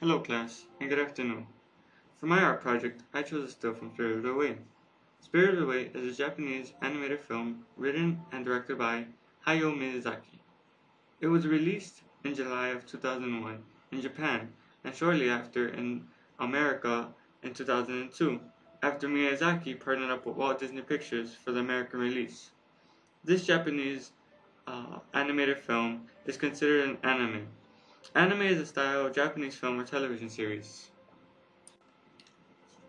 Hello class, and good afternoon. For my art project, I chose a still from Spirited Away. Spirited Away is a Japanese animated film written and directed by Hayao Miyazaki. It was released in July of 2001 in Japan and shortly after in America in 2002, after Miyazaki partnered up with Walt Disney Pictures for the American release. This Japanese uh, animated film is considered an anime Anime is a style of Japanese film or television series.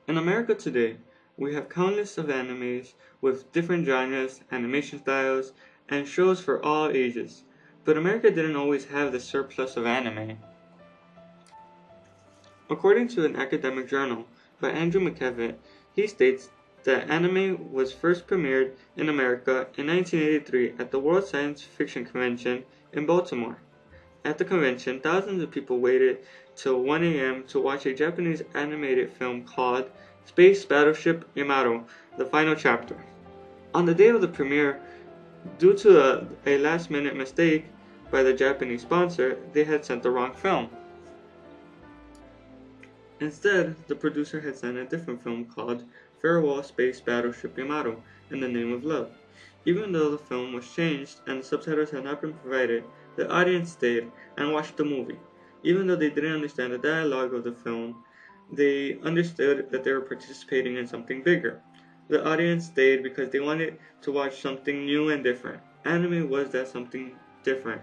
In America today, we have countless of animes with different genres, animation styles, and shows for all ages. But America didn't always have the surplus of anime. According to an academic journal by Andrew McKevitt, he states that anime was first premiered in America in 1983 at the World Science Fiction Convention in Baltimore. At the convention, thousands of people waited till 1 a.m. to watch a Japanese animated film called Space Battleship Yamato, the final chapter. On the day of the premiere, due to a, a last minute mistake by the Japanese sponsor, they had sent the wrong film. Instead, the producer had sent a different film called Farewell Space Battleship Yamato in the Name of Love. Even though the film was changed and the subtitles had not been provided, the audience stayed and watched the movie. Even though they didn't understand the dialogue of the film, they understood that they were participating in something bigger. The audience stayed because they wanted to watch something new and different. Anime was that something different.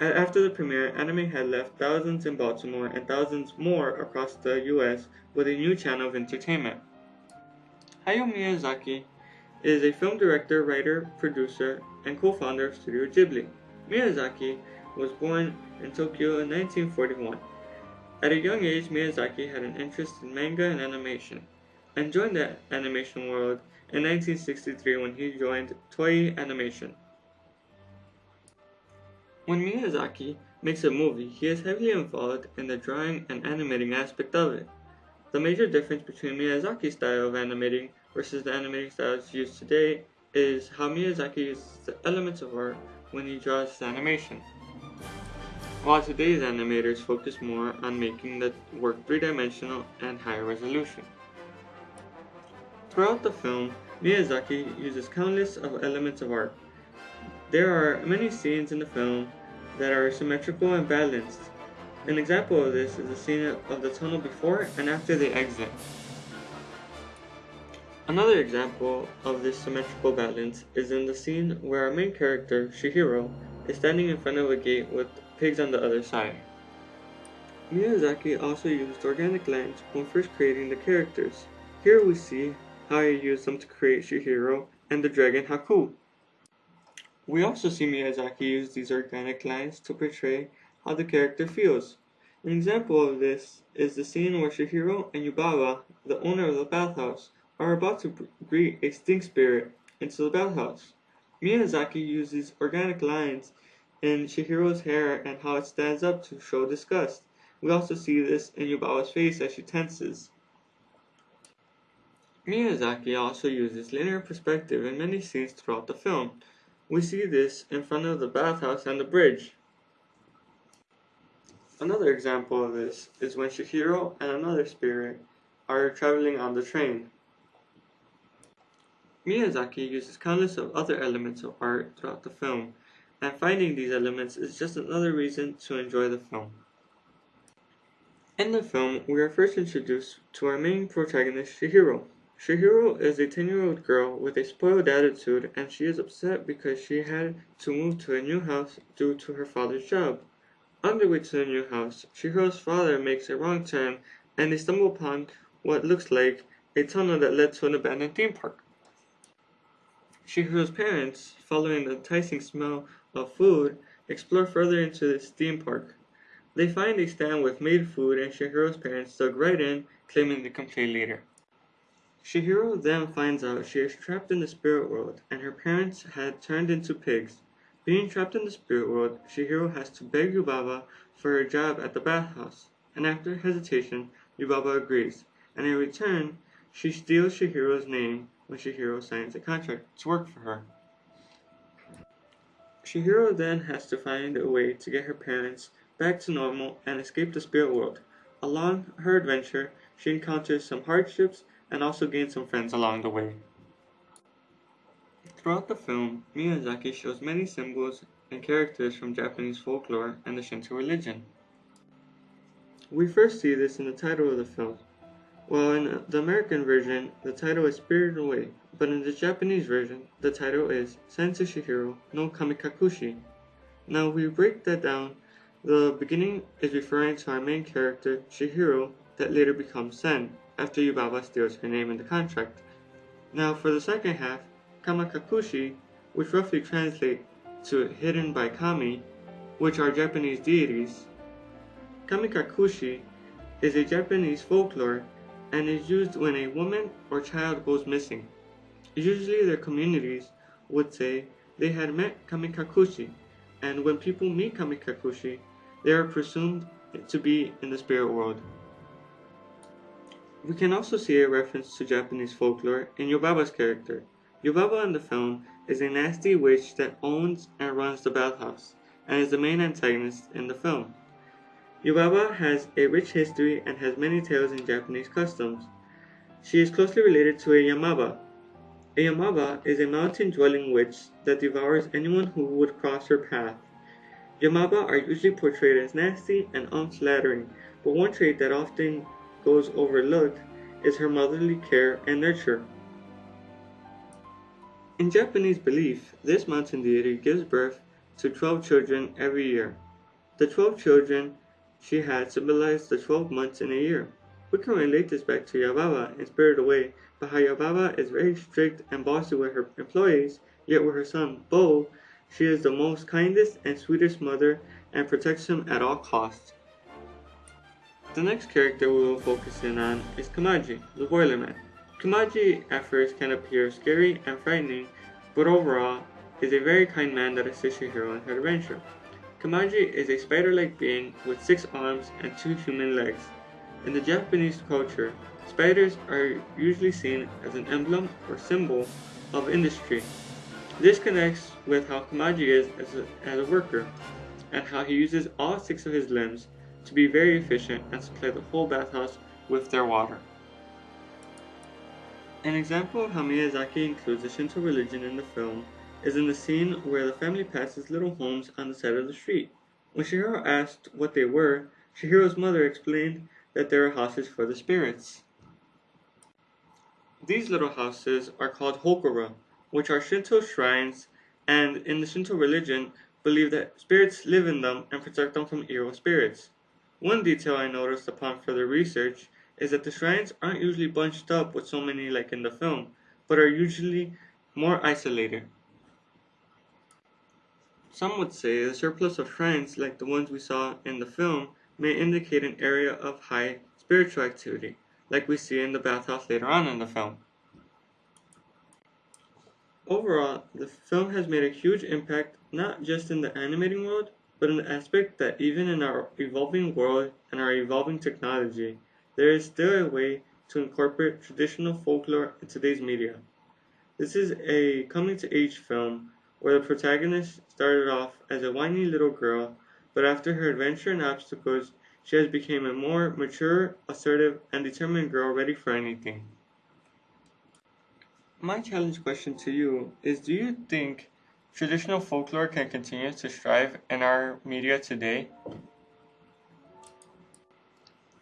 After the premiere, anime had left thousands in Baltimore and thousands more across the US with a new channel of entertainment. Hayao Miyazaki is a film director, writer, producer, and co-founder of Studio Ghibli. Miyazaki was born in Tokyo in 1941. At a young age, Miyazaki had an interest in manga and animation, and joined the animation world in 1963 when he joined Toei Animation. When Miyazaki makes a movie, he is heavily involved in the drawing and animating aspect of it. The major difference between Miyazaki's style of animating versus the animating styles used today is how Miyazaki uses the elements of art when he draws his animation. While today's animators focus more on making the work three-dimensional and higher resolution. Throughout the film, Miyazaki uses countless of elements of art. There are many scenes in the film that are symmetrical and balanced. An example of this is the scene of the tunnel before and after the exit. Another example of this symmetrical balance is in the scene where our main character, Chihiro, is standing in front of a gate with pigs on the other side. Miyazaki also used organic lines when first creating the characters. Here we see how he used them to create Chihiro and the dragon Haku. We also see Miyazaki use these organic lines to portray how the character feels. An example of this is the scene where Chihiro and Yubaba, the owner of the bathhouse, are about to greet a stink spirit into the bathhouse. Miyazaki uses organic lines in Chihiro's hair and how it stands up to show disgust. We also see this in Yubaba's face as she tenses. Miyazaki also uses linear perspective in many scenes throughout the film. We see this in front of the bathhouse and the bridge. Another example of this is when Chihiro and another spirit are traveling on the train. Miyazaki uses countless of other elements of art throughout the film, and finding these elements is just another reason to enjoy the film. In the film, we are first introduced to our main protagonist, Chihiro. Chihiro is a 10-year-old girl with a spoiled attitude and she is upset because she had to move to a new house due to her father's job. On their way to the new house, Chihiro's father makes a wrong turn and they stumble upon what looks like a tunnel that led to an abandoned theme park. Chihiro's parents, following the enticing smell of food, explore further into the theme park. They find a stand with made food and Chihiro's parents dug right in, claiming they can play later. Chihiro then finds out she is trapped in the spirit world and her parents had turned into pigs. Being trapped in the spirit world, Chihiro has to beg Yubaba for a job at the bathhouse, and after hesitation, Yubaba agrees, and in return, she steals Chihiro's name when Chihiro signs a contract to work for her. Chihiro then has to find a way to get her parents back to normal and escape the spirit world. along her adventure, she encounters some hardships and also gains some friends along the way. Throughout the film, Miyazaki shows many symbols and characters from Japanese folklore and the Shinto religion. We first see this in the title of the film. While in the American version, the title is Spirited Away, but in the Japanese version, the title is Senzu Chihiro no Kamikakushi. Now we break that down. The beginning is referring to our main character, Chihiro, that later becomes Sen, after Yubaba steals her name in the contract. Now for the second half, Kamikakushi, which roughly translates to hidden by Kami, which are Japanese deities. Kamikakushi is a Japanese folklore and is used when a woman or child goes missing. Usually their communities would say they had met Kamikakushi, and when people meet Kamikakushi, they are presumed to be in the spirit world. We can also see a reference to Japanese folklore in Yubaba's character. Yubaba in the film is a nasty witch that owns and runs the bathhouse, and is the main antagonist in the film. Yubaba has a rich history and has many tales in Japanese customs. She is closely related to a Yamaba. A Yamaba is a mountain-dwelling witch that devours anyone who would cross her path. Yamaba are usually portrayed as nasty and unflattering, but one trait that often goes overlooked is her motherly care and nurture. In Japanese belief, this mountain deity gives birth to 12 children every year. The 12 children she had symbolized the 12 months in a year. We can relate this back to Yubaba in Spirited Away, but how is very strict and bossy with her employees, yet with her son, Bo, she is the most kindest and sweetest mother and protects him at all costs. The next character we will focus in on is Kamaji, the Boiler Man. Kamaji at first can appear scary and frightening, but overall is a very kind man that assists your hero in her adventure. Kamaji is a spider-like being with six arms and two human legs. In the Japanese culture, spiders are usually seen as an emblem or symbol of industry. This connects with how Kamaji is as a, as a worker, and how he uses all six of his limbs to be very efficient and supply the whole bathhouse with their water. An example of how Miyazaki includes the Shinto religion in the film is in the scene where the family passes little homes on the side of the street. When Chihiro asked what they were, Chihiro's mother explained that they are houses for the spirits. These little houses are called hokora, which are Shinto shrines, and in the Shinto religion, believe that spirits live in them and protect them from evil spirits. One detail I noticed upon further research is that the shrines aren't usually bunched up with so many like in the film, but are usually more isolated. Some would say the surplus of shrines like the ones we saw in the film may indicate an area of high spiritual activity, like we see in the bathhouse later on in the film. Overall, the film has made a huge impact not just in the animating world, but in the aspect that even in our evolving world and our evolving technology, there is still a way to incorporate traditional folklore in today's media. This is a coming to age film where the protagonist started off as a whiny little girl, but after her adventure and obstacles, she has become a more mature, assertive, and determined girl ready for anything. My challenge question to you is do you think traditional folklore can continue to strive in our media today?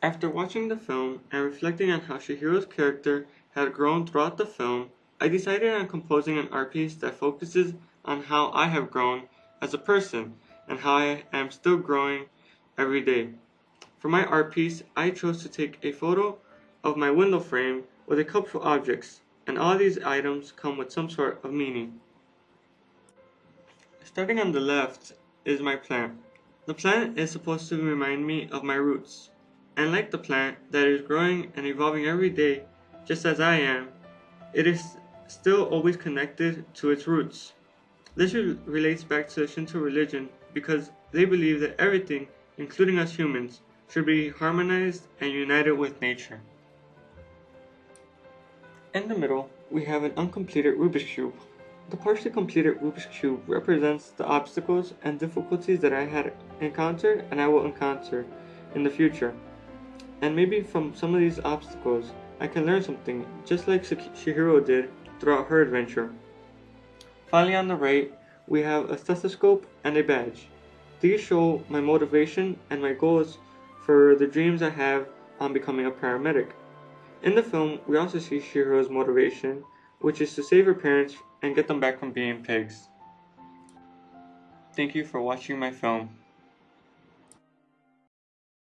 After watching the film and reflecting on how Chihiro's character had grown throughout the film, I decided on composing an art piece that focuses on how I have grown as a person and how I am still growing every day. For my art piece, I chose to take a photo of my window frame with a couple of objects, and all these items come with some sort of meaning. Starting on the left is my plant. The plant is supposed to remind me of my roots, and like the plant that is growing and evolving every day, just as I am, it is still always connected to its roots. This relates back to Shinto religion because they believe that everything, including us humans, should be harmonized and united with nature. In the middle, we have an uncompleted Rubik's Cube. The partially completed Rubik's Cube represents the obstacles and difficulties that I had encountered and I will encounter in the future. And maybe from some of these obstacles, I can learn something, just like Chihiro did throughout her adventure. Finally, on the right, we have a stethoscope and a badge. These show my motivation and my goals for the dreams I have on becoming a paramedic. In the film, we also see Shiro's motivation, which is to save her parents and get them back from being pigs. Thank you for watching my film.